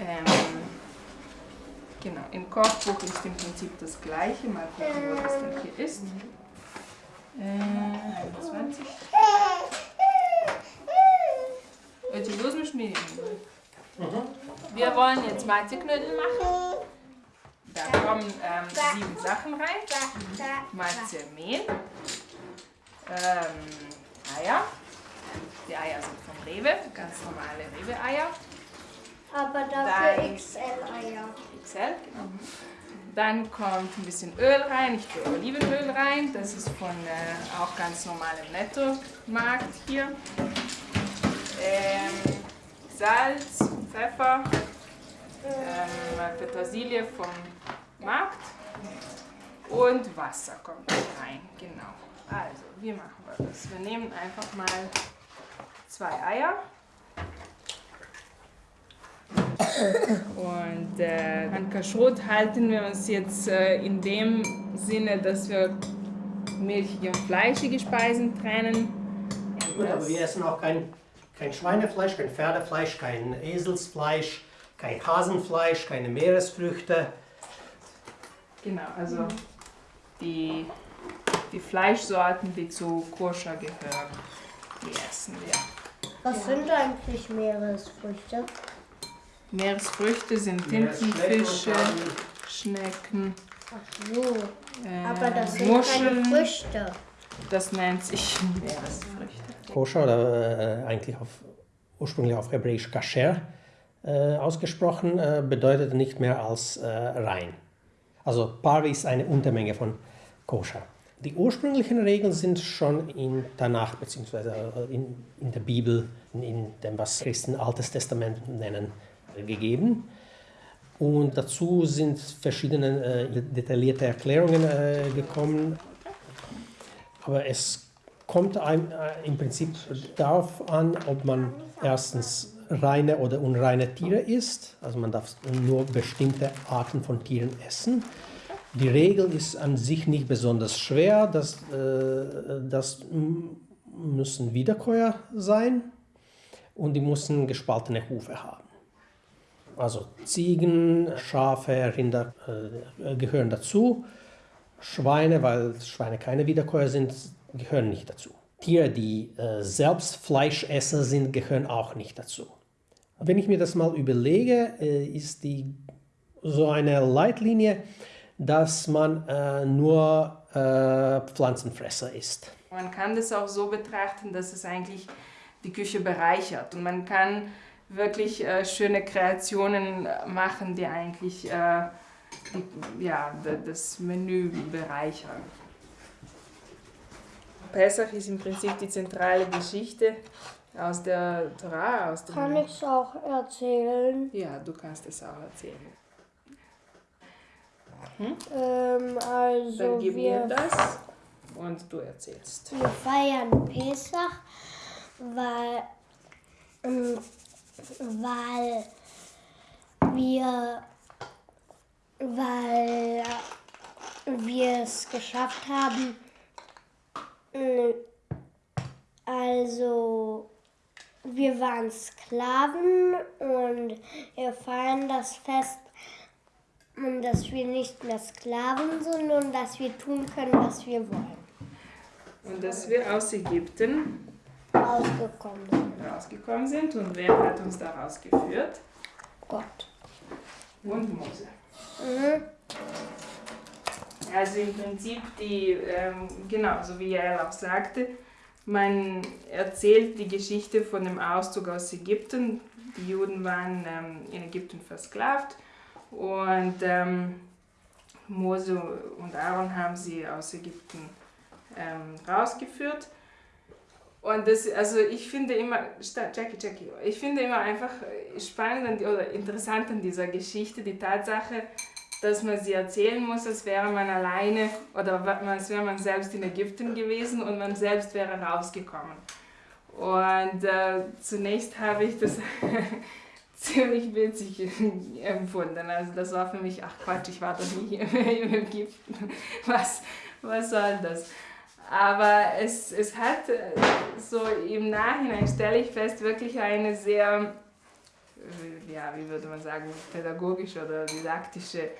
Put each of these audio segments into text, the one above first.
Ähm, genau, im Kochbuch ist im Prinzip das gleiche, mal gucken, was das denn hier ist. Äh, 21. Willst du los mit Schmieden? Mhm. Wir wollen jetzt Malzeknödel machen. Da kommen ähm, sieben Sachen rein. Malzmehl, ähm, Eier. Die Eier sind vom Rewe, ganz normale Rewe-Eier. Aber Dann- dafür XL-Eier. XL, genau. Dann kommt ein bisschen Öl rein, ich tue Olivenöl rein, das ist von äh, auch ganz normalem Netto-Markt hier. Ähm, Salz, Pfeffer, ähm, Petersilie vom Markt und Wasser kommt rein, genau. Also, wie machen wir das? Wir nehmen einfach mal zwei Eier. Und äh, an Kashrut halten wir uns jetzt äh, in dem Sinne, dass wir milchige und fleischige Speisen trennen. Gut, aber wir essen auch kein, kein Schweinefleisch, kein Pferdefleisch, kein Eselsfleisch, kein Hasenfleisch, keine Meeresfrüchte. Genau, also die, die Fleischsorten, die zu Koscher gehören, die essen wir. Was sind eigentlich Meeresfrüchte? Meeresfrüchte sind Tintenfische. Schnecken, Ach so. äh, Aber das sind Muscheln. keine Früchte. Das nennt sich Meeresfrüchte. Koscher oder äh, eigentlich auf, ursprünglich auf Hebräisch kasher äh, ausgesprochen, äh, bedeutet nicht mehr als äh, rein. Also Parvi ist eine Untermenge von Koscher. Die ursprünglichen Regeln sind schon in Tanach bzw. In, in der Bibel, in, in dem, was Christen Altes Testament nennen, äh, gegeben. Und dazu sind verschiedene äh, detaillierte Erklärungen äh, gekommen. Aber es kommt einem, äh, im Prinzip darauf an, ob man erstens reine oder unreine Tiere isst. Also man darf nur bestimmte Arten von Tieren essen. Die Regel ist an sich nicht besonders schwer. Das, äh, das müssen Wiederkäuer sein und die müssen gespaltene Hufe haben. Also Ziegen, Schafe, Rinder äh, gehören dazu. Schweine, weil Schweine keine Wiederkäuer sind, gehören nicht dazu. Tiere, die äh, selbst Fleischesser sind, gehören auch nicht dazu. Wenn ich mir das mal überlege, äh, ist die so eine Leitlinie, dass man äh, nur äh, Pflanzenfresser ist. Man kann das auch so betrachten, dass es eigentlich die Küche bereichert und man kann wirklich äh, schöne Kreationen machen, die eigentlich äh, die, ja, das Menü bereichern. Pesach ist im Prinzip die zentrale Geschichte aus der Torah, aus dem Kann ich es auch erzählen? Ja, du kannst es auch erzählen. Ähm, also Dann gib mir wir, das und du erzählst. wir feiern Pesach, weil, ähm, weil wir, weil wir es geschafft haben, also wir waren Sklaven und wir feiern das Fest, dass wir nicht mehr Sklaven sind und dass wir tun können, was wir wollen. Und dass wir aus Ägypten Ausgekommen sind. rausgekommen sind und wer hat uns da rausgeführt? Gott. Und Mose. Mhm. Also im Prinzip die, ähm, genau, so wie Jael auch sagte, man erzählt die Geschichte von dem Auszug aus Ägypten. Die Juden waren ähm, in Ägypten versklavt und ähm, Mose und Aaron haben sie aus Ägypten ähm, rausgeführt. Und das, also ich finde immer, Jackie, Jackie, ich finde immer einfach spannend an die- oder interessant an dieser Geschichte die Tatsache, dass man sie erzählen muss, als wäre man alleine oder als wäre man selbst in Ägypten gewesen und man selbst wäre rausgekommen. Und äh, zunächst habe ich das ziemlich witzig empfunden. Also das war für mich, ach Quatsch, ich war doch nie in Ägypten. Was, was soll das? Aber es, es hat äh, so im Nachhinein, stelle ich fest, wirklich eine sehr äh, ja, wie würde man sagen, pädagogische oder didaktische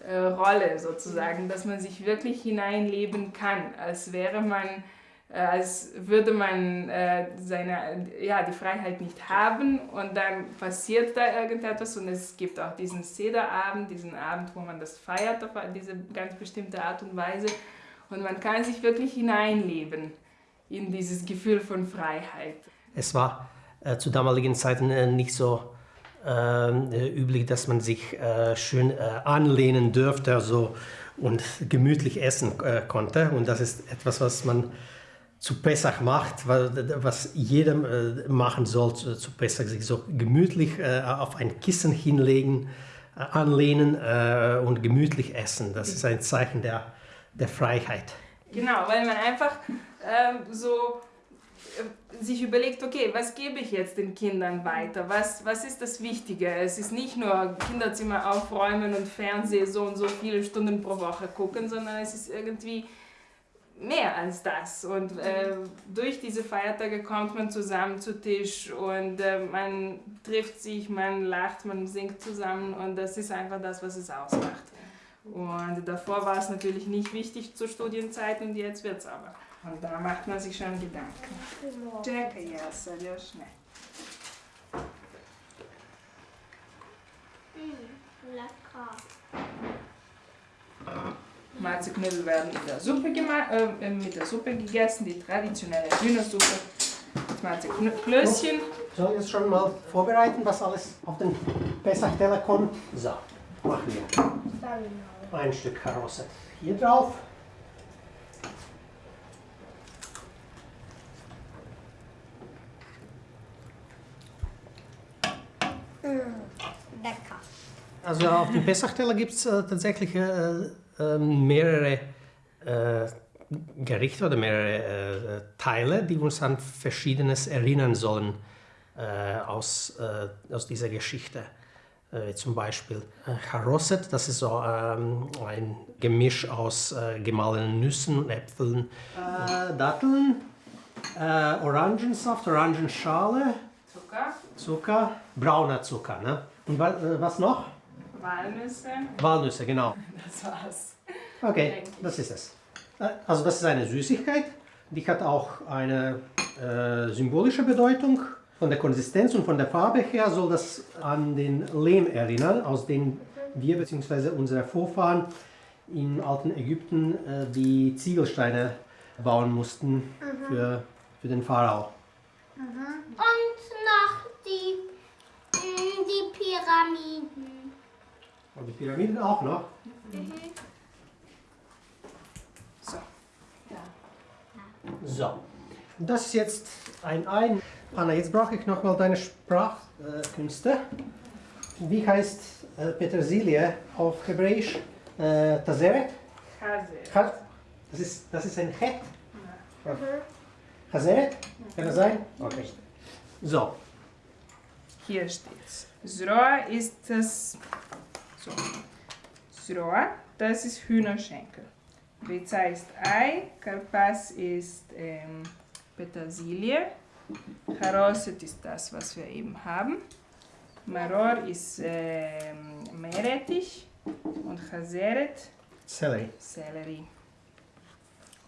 äh, Rolle sozusagen, dass man sich wirklich hineinleben kann, als wäre man, äh, als würde man äh, seine, ja, die Freiheit nicht haben und dann passiert da irgendetwas und es gibt auch diesen Sederabend, diesen Abend, wo man das feiert auf diese ganz bestimmte Art und Weise und man kann sich wirklich hineinleben in dieses Gefühl von Freiheit. Es war äh, zu damaligen Zeiten äh, nicht so äh, üblich, dass man sich äh, schön äh, anlehnen dürfte also, und gemütlich essen äh, konnte. Und das ist etwas, was man zu Pessach macht, was jedem machen soll zu, zu Pessach, sich so gemütlich auf ein Kissen hinlegen, anlehnen und gemütlich essen. Das ist ein Zeichen der, der Freiheit. Genau, weil man einfach so sich überlegt, okay, was gebe ich jetzt den Kindern weiter? Was, was ist das Wichtige? Es ist nicht nur Kinderzimmer aufräumen und Fernsehen so und so viele Stunden pro Woche gucken, sondern es ist irgendwie mehr als das. Und äh, durch diese Feiertage kommt man zusammen zu Tisch und äh, man trifft sich, man lacht, man singt zusammen und das ist einfach das, was es ausmacht. Und davor war es natürlich nicht wichtig zur Studienzeit und jetzt wird es aber. Und da macht man sich schon Gedanken. Czekaj, ja serdecznie. Lecker. Marziknödel werden in der Suppe äh, mit der Suppe gegessen, die traditionelle Hühnersuppe mit Marziklöschen. Soll ich jetzt schon mal vorbereiten, was alles auf den Pessach-Teller kommt? So, machen wir ein Stück Karosse hier drauf. Lecker. Also auf dem Pessachteller gibt es äh, tatsächlich äh, äh, mehrere äh, Gerichte oder mehrere äh, Teile, die uns an Verschiedenes erinnern sollen äh, aus, aus dieser Geschichte. Zum Beispiel Charosset, das ist so ähm, ein Gemisch aus gemahlenen Nüssen und Äpfeln, Datteln, Orangensaft, Orangenschale, Zucker. Zucker, brauner Zucker. Ne? Und was noch? Walnüsse. Walnüsse, genau. Das war's. Okay, das ist es. Also das ist eine Süßigkeit, die hat auch eine äh, symbolische Bedeutung. Von der Konsistenz und von der Farbe her soll das an den Lehm erinnern, aus dem wir bzw. unsere Vorfahren im alten Ägypten äh, die Ziegelsteine bauen mussten mhm. für, für den Pharao. Mhm. Und noch die, die Pyramiden. Und die Pyramiden auch noch? Mhm. So. So. Das ist jetzt ein Ein. Anna, jetzt brauche ich nochmal deine Sprachkünste. Wie heißt äh, Petersilie auf Hebräisch? Äh, Tazeret? Hase. Das ist, das ist ein Het. Ja. Hazeret? Kann das sein? Okay. So. Hier steht's. Zroa ist das. So. Zroa, das ist Hühnerschenkel. Riza ist Ei, Karpas ist ähm, Petersilie, Charoset ist das, was wir eben haben, Maror ist ähm, Meerrettich und Chazeret Sellerie. Sellerie.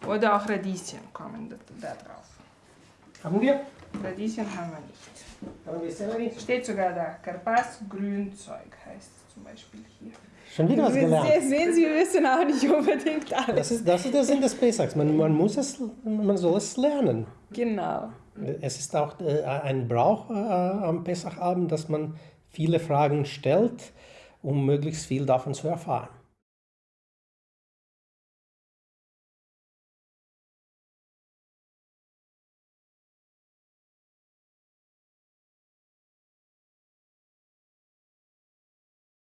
Oder auch Radieschen kommen da, da drauf. Haben wir? Radieschen haben wir nicht. Haben wir Sellerie? Steht sogar da, Karpas Grünzeug heißt es zum Beispiel hier. Schon wieder was gelernt. Sie sehen, Sie wissen auch nicht unbedingt alles. Das ist, das ist der Sinn des Pesachs. Man, man, muss es, man soll es lernen. Genau. Es ist auch äh, ein Brauch äh, am Pesachabend, dass man viele Fragen stellt, um möglichst viel davon zu erfahren.